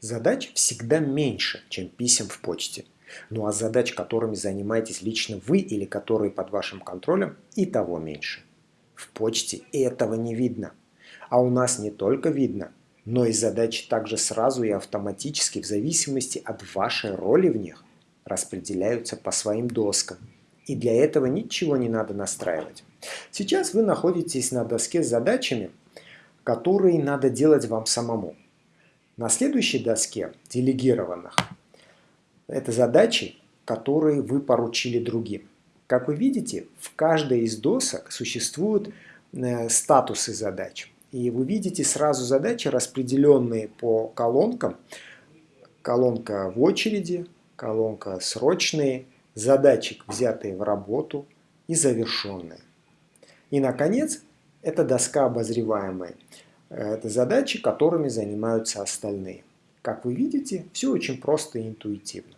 Задач всегда меньше, чем писем в почте. Ну а задач, которыми занимаетесь лично вы или которые под вашим контролем, и того меньше. В почте этого не видно. А у нас не только видно, но и задачи также сразу и автоматически в зависимости от вашей роли в них распределяются по своим доскам. И для этого ничего не надо настраивать. Сейчас вы находитесь на доске с задачами, которые надо делать вам самому. На следующей доске делегированных это задачи, которые вы поручили другим. Как вы видите, в каждой из досок существуют э, статусы задач. И вы видите сразу задачи, распределенные по колонкам. Колонка в очереди, колонка срочные, задачи, взятые в работу и завершенные. И, наконец, это доска обозреваемая. Это задачи, которыми занимаются остальные. Как вы видите, все очень просто и интуитивно.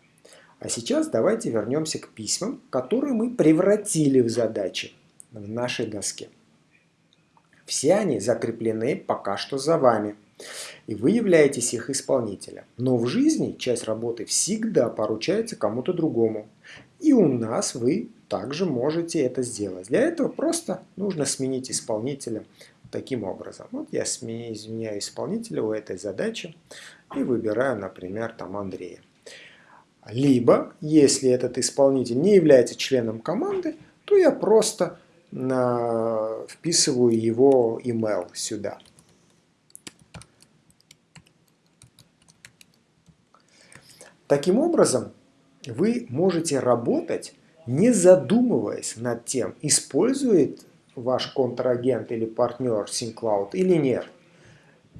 А сейчас давайте вернемся к письмам, которые мы превратили в задачи в нашей доске. Все они закреплены пока что за вами, и вы являетесь их исполнителем. Но в жизни часть работы всегда поручается кому-то другому. И у нас вы также можете это сделать. Для этого просто нужно сменить исполнителя таким образом. Вот я изменяю исполнителя у этой задачи и выбираю, например, там Андрея. Либо, если этот исполнитель не является членом команды, то я просто на, вписываю его email сюда. Таким образом, вы можете работать, не задумываясь над тем, использует ваш контрагент или партнер SyncCloud или нет,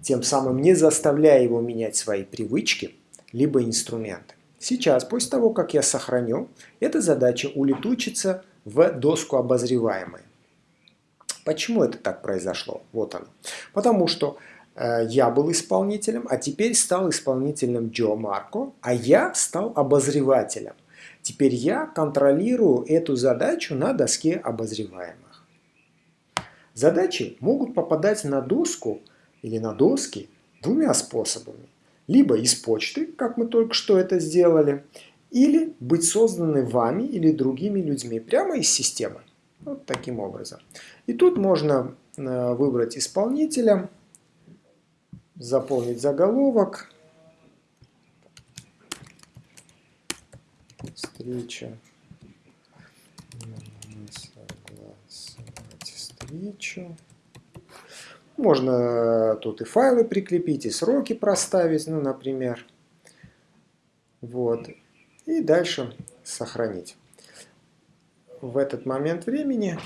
тем самым не заставляя его менять свои привычки либо инструменты. Сейчас, после того, как я сохраню, эта задача улетучится в доску обозреваемой. Почему это так произошло? Вот оно. Потому что э, я был исполнителем, а теперь стал исполнителем Джо Марко, а я стал обозревателем. Теперь я контролирую эту задачу на доске обозреваемых. Задачи могут попадать на доску или на доски двумя способами либо из почты, как мы только что это сделали, или быть созданы вами или другими людьми прямо из системы. Вот таким образом. И тут можно э, выбрать исполнителя, заполнить заголовок, встреча, встречу. Можно тут и файлы прикрепить, и сроки проставить, ну, например. Вот. И дальше сохранить. В этот момент времени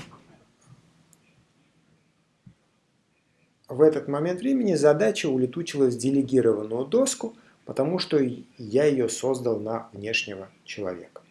в этот момент времени задача улетучилась в делегированную доску, потому что я ее создал на внешнего человека.